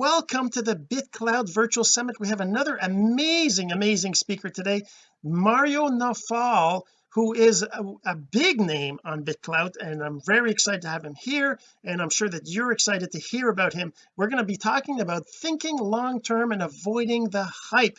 welcome to the BitClout virtual summit. We have another amazing amazing speaker today Mario Nawfal, who is a, a, big name on BitClout, and I'm very excited to have him here and I'm sure that you're excited to hear about him. We're going to be talking about thinking long term and avoiding the hype.